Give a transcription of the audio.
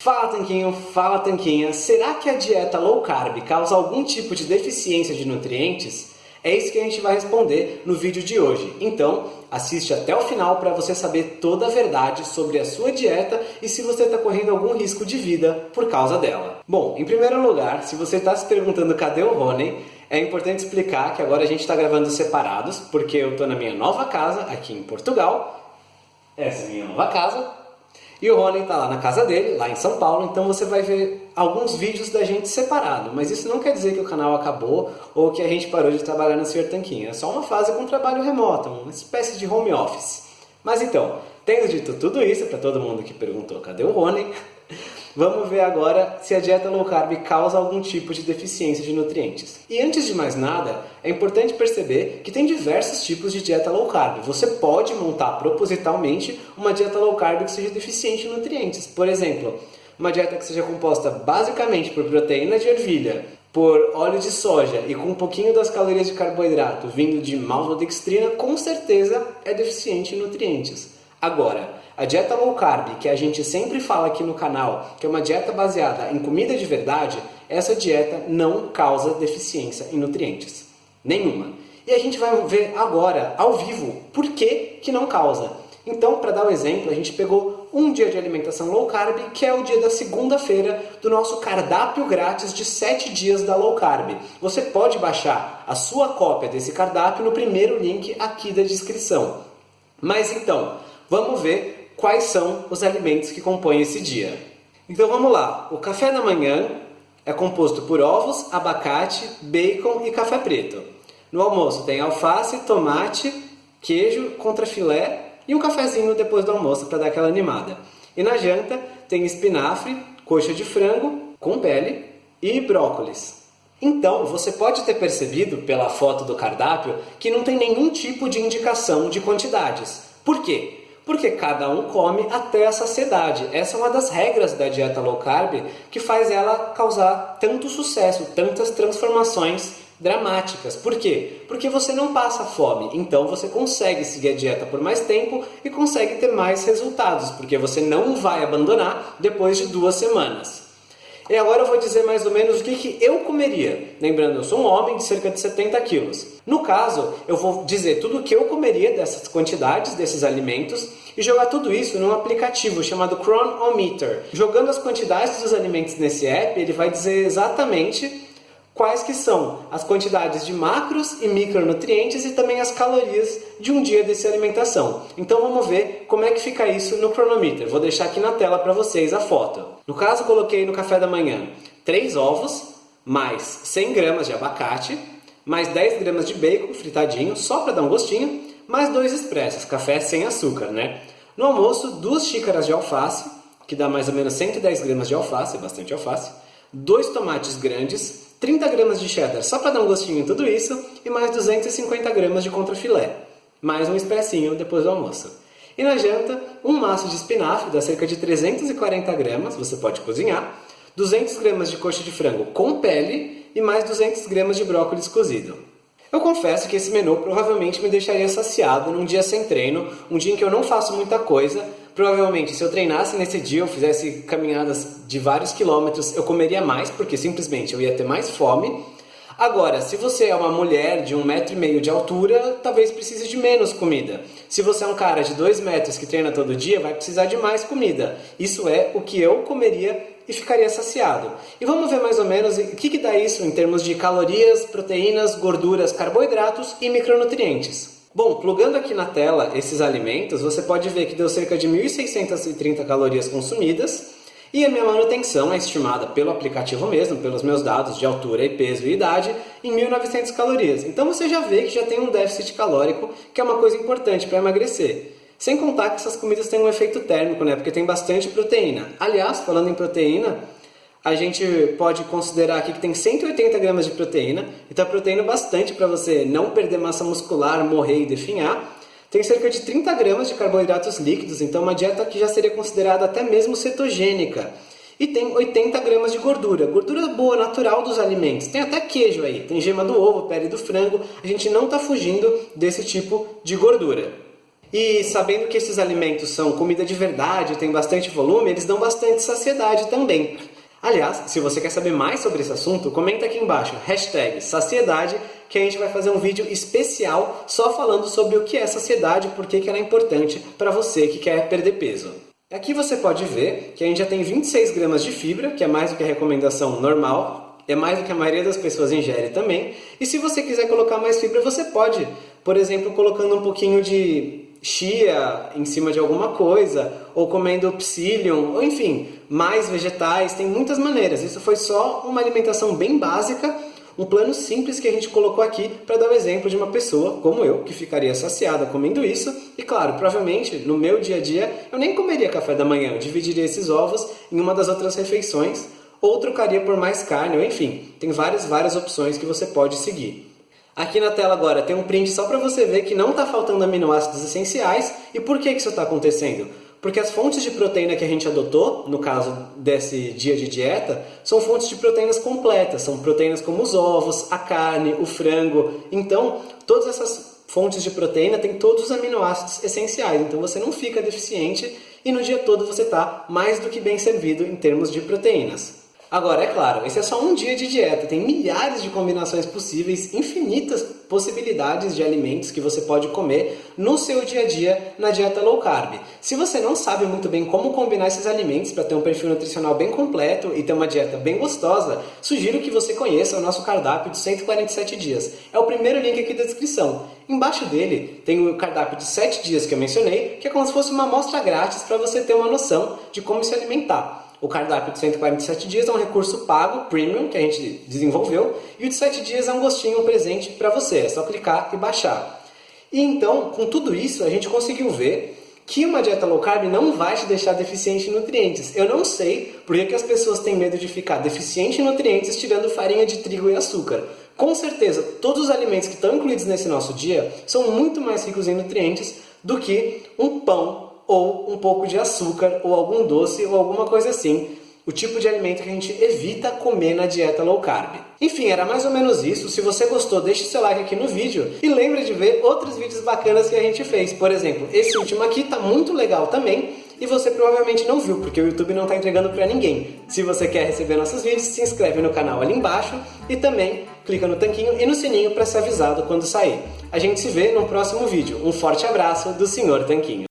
Fala Tanquinho, fala Tanquinha, será que a dieta low carb causa algum tipo de deficiência de nutrientes? É isso que a gente vai responder no vídeo de hoje. Então, assiste até o final para você saber toda a verdade sobre a sua dieta e se você está correndo algum risco de vida por causa dela. Bom, em primeiro lugar, se você está se perguntando cadê o Rony, é importante explicar que agora a gente está gravando separados, porque eu estou na minha nova casa aqui em Portugal. Essa é a minha nova casa, e o Rony está lá na casa dele, lá em São Paulo, então você vai ver alguns vídeos da gente separado. Mas isso não quer dizer que o canal acabou ou que a gente parou de trabalhar no Sr. Tanquinho. É só uma fase com trabalho remoto, uma espécie de home office. Mas então, tendo dito tudo isso, para todo mundo que perguntou cadê o Rony, Vamos ver agora se a dieta low carb causa algum tipo de deficiência de nutrientes. E antes de mais nada, é importante perceber que tem diversos tipos de dieta low carb. Você pode montar propositalmente uma dieta low carb que seja deficiente em nutrientes. Por exemplo, uma dieta que seja composta basicamente por proteína de ervilha, por óleo de soja e com um pouquinho das calorias de carboidrato vindo de maltodextrina, com certeza é deficiente em nutrientes. Agora, a dieta low carb, que a gente sempre fala aqui no canal, que é uma dieta baseada em comida de verdade, essa dieta não causa deficiência em nutrientes. Nenhuma. E a gente vai ver agora, ao vivo, por que, que não causa. Então, para dar um exemplo, a gente pegou um dia de alimentação low carb, que é o dia da segunda-feira do nosso cardápio grátis de 7 dias da low carb. Você pode baixar a sua cópia desse cardápio no primeiro link aqui da descrição. Mas então, vamos ver quais são os alimentos que compõem esse dia. Então vamos lá, o café da manhã é composto por ovos, abacate, bacon e café preto. No almoço tem alface, tomate, queijo, contrafilé e um cafezinho depois do almoço para dar aquela animada. E na janta tem espinafre, coxa de frango com pele e brócolis. Então, você pode ter percebido pela foto do cardápio que não tem nenhum tipo de indicação de quantidades. Por quê? Porque cada um come até a saciedade. Essa é uma das regras da dieta low carb que faz ela causar tanto sucesso, tantas transformações dramáticas. Por quê? Porque você não passa fome, então você consegue seguir a dieta por mais tempo e consegue ter mais resultados, porque você não vai abandonar depois de duas semanas. E agora eu vou dizer mais ou menos o que, que eu comeria. Lembrando, eu sou um homem de cerca de 70 quilos. No caso, eu vou dizer tudo o que eu comeria dessas quantidades, desses alimentos, e jogar tudo isso num aplicativo chamado Chronometer. Jogando as quantidades dos alimentos nesse app, ele vai dizer exatamente quais que são as quantidades de macros e micronutrientes e também as calorias de um dia dessa alimentação. Então vamos ver como é que fica isso no cronometer. Vou deixar aqui na tela para vocês a foto. No caso, coloquei no café da manhã 3 ovos, mais 100 gramas de abacate, mais 10 gramas de bacon fritadinho, só para dar um gostinho, mais dois expressos, café sem açúcar, né? No almoço, duas xícaras de alface, que dá mais ou menos 110 gramas de alface, bastante alface, dois tomates grandes, 30 gramas de cheddar só para dar um gostinho em tudo isso e mais 250 gramas de contrafilé, mais um expressinho depois do almoço. E na janta, um maço de espinafre dá cerca de 340 gramas, você pode cozinhar, 200 gramas de coxa de frango com pele e mais 200 gramas de brócolis cozido. Eu confesso que esse menu provavelmente me deixaria saciado num dia sem treino, um dia em que eu não faço muita coisa, Provavelmente, se eu treinasse nesse dia, eu fizesse caminhadas de vários quilômetros, eu comeria mais, porque simplesmente eu ia ter mais fome. Agora, se você é uma mulher de um metro e meio de altura, talvez precise de menos comida. Se você é um cara de dois metros que treina todo dia, vai precisar de mais comida. Isso é o que eu comeria e ficaria saciado. E vamos ver mais ou menos o que, que dá isso em termos de calorias, proteínas, gorduras, carboidratos e micronutrientes. Bom, plugando aqui na tela esses alimentos, você pode ver que deu cerca de 1.630 calorias consumidas e a minha manutenção é estimada pelo aplicativo mesmo, pelos meus dados de altura e peso e idade, em 1.900 calorias. Então você já vê que já tem um déficit calórico, que é uma coisa importante para emagrecer. Sem contar que essas comidas têm um efeito térmico, né? Porque tem bastante proteína. Aliás, falando em proteína, a gente pode considerar aqui que tem 180 gramas de proteína, então proteína bastante para você não perder massa muscular, morrer e definhar. Tem cerca de 30 gramas de carboidratos líquidos, então uma dieta que já seria considerada até mesmo cetogênica. E tem 80 gramas de gordura, gordura boa, natural dos alimentos. Tem até queijo aí, tem gema do ovo, pele do frango. A gente não está fugindo desse tipo de gordura. E sabendo que esses alimentos são comida de verdade, tem bastante volume, eles dão bastante saciedade também. Aliás, se você quer saber mais sobre esse assunto, comenta aqui embaixo, hashtag saciedade, que a gente vai fazer um vídeo especial só falando sobre o que é saciedade e por que ela é importante para você que quer perder peso. Aqui você pode ver que a gente já tem 26 gramas de fibra, que é mais do que a recomendação normal, é mais do que a maioria das pessoas ingere também. E se você quiser colocar mais fibra, você pode, por exemplo, colocando um pouquinho de chia em cima de alguma coisa, ou comendo psyllium, ou enfim, mais vegetais, tem muitas maneiras. Isso foi só uma alimentação bem básica, um plano simples que a gente colocou aqui para dar o exemplo de uma pessoa como eu, que ficaria saciada comendo isso. E claro, provavelmente no meu dia a dia eu nem comeria café da manhã, eu dividiria esses ovos em uma das outras refeições, ou trocaria por mais carne, ou enfim, tem várias, várias opções que você pode seguir. Aqui na tela agora tem um print só para você ver que não está faltando aminoácidos essenciais. E por que, que isso está acontecendo? Porque as fontes de proteína que a gente adotou, no caso desse dia de dieta, são fontes de proteínas completas. São proteínas como os ovos, a carne, o frango. Então, todas essas fontes de proteína têm todos os aminoácidos essenciais. Então, você não fica deficiente e no dia todo você está mais do que bem servido em termos de proteínas. Agora, é claro, esse é só um dia de dieta, tem milhares de combinações possíveis, infinitas possibilidades de alimentos que você pode comer no seu dia a dia na dieta low carb. Se você não sabe muito bem como combinar esses alimentos para ter um perfil nutricional bem completo e ter uma dieta bem gostosa, sugiro que você conheça o nosso cardápio de 147 dias. É o primeiro link aqui da descrição. Embaixo dele tem o cardápio de 7 dias que eu mencionei, que é como se fosse uma amostra grátis para você ter uma noção de como se alimentar. O cardápio de 147 dias é um recurso pago, premium, que a gente desenvolveu, e o de 7 dias é um gostinho, um presente para você, é só clicar e baixar. E então, com tudo isso, a gente conseguiu ver que uma dieta low carb não vai te deixar deficiente em nutrientes. Eu não sei por que as pessoas têm medo de ficar deficiente em nutrientes tirando farinha de trigo e açúcar. Com certeza, todos os alimentos que estão incluídos nesse nosso dia são muito mais ricos em nutrientes do que um pão ou um pouco de açúcar, ou algum doce, ou alguma coisa assim. O tipo de alimento que a gente evita comer na dieta low carb. Enfim, era mais ou menos isso. Se você gostou, deixe seu like aqui no vídeo e lembre de ver outros vídeos bacanas que a gente fez. Por exemplo, esse último aqui tá muito legal também e você provavelmente não viu, porque o YouTube não está entregando para ninguém. Se você quer receber nossos vídeos, se inscreve no canal ali embaixo e também clica no tanquinho e no sininho para ser avisado quando sair. A gente se vê no próximo vídeo. Um forte abraço do Sr. Tanquinho.